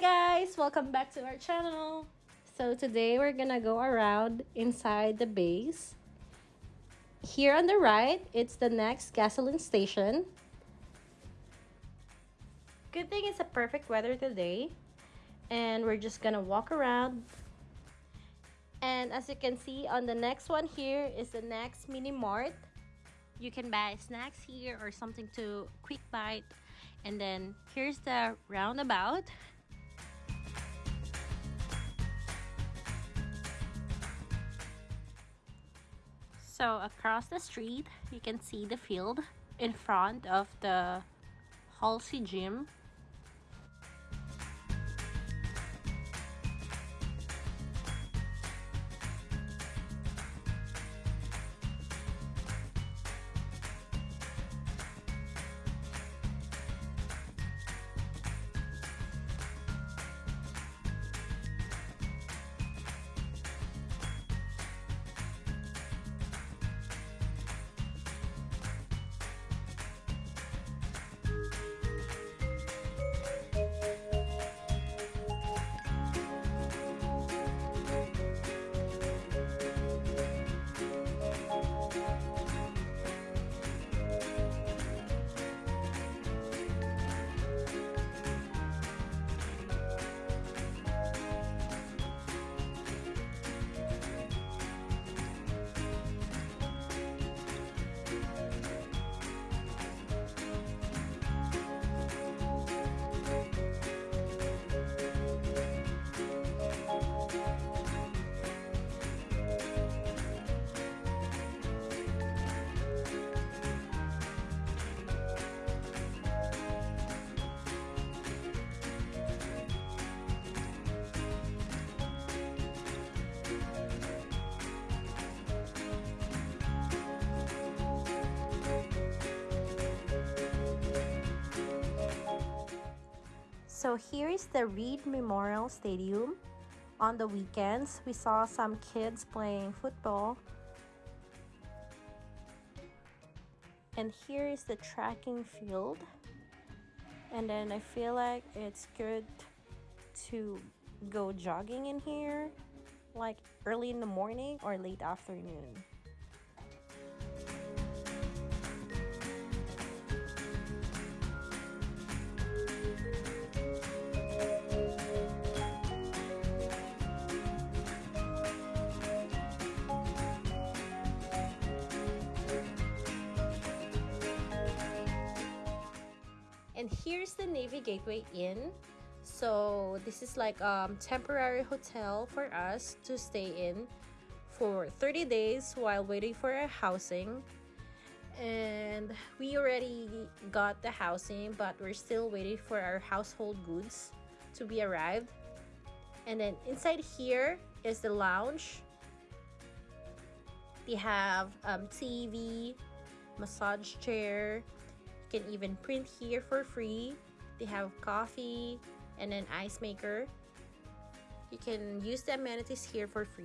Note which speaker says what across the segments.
Speaker 1: guys, welcome back to our channel. So today we're gonna go around inside the base. Here on the right, it's the NEX gasoline station. Good thing it's a perfect weather today. And we're just gonna walk around. And as you can see on the NEX one here is the next mini mart. You can buy snacks here or something to quick bite. And then here's the roundabout. So across the street, you can see the field in front of the Halsey Gym So here is the Reed Memorial Stadium. On the weekends, we saw some kids playing football. And here is the tracking field. And then I feel like it's good to go jogging in here like early in the morning or late afternoon. And here's the navy gateway inn. So this is like um temporary hotel for us to stay in for 30 days while waiting for our housing. And we already got the housing but we're still waiting for our household goods to be arrived. And then inside here is the lounge. They have um, TV massage chair can even print here for free. They have coffee and an ice maker. You can use the amenities here for free.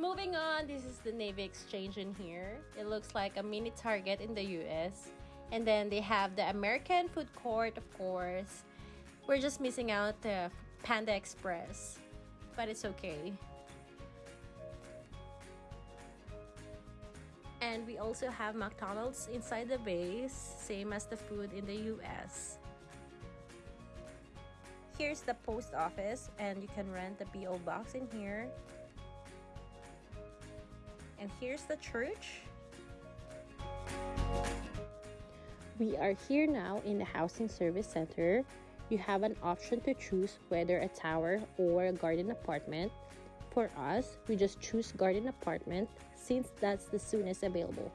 Speaker 1: Moving on, this is the Navy Exchange in here. It looks like a mini Target in the US. And then they have the American food court, of course. We're just missing out the Panda Express, but it's okay. And we also have McDonald's inside the base, same as the food in the US. Here's the post office, and you can rent the PO box in here. And here's the church. We are here now in the Housing Service Center. You have an option to choose whether a tower or a garden apartment. For us, we just choose garden apartment since that's the soonest available.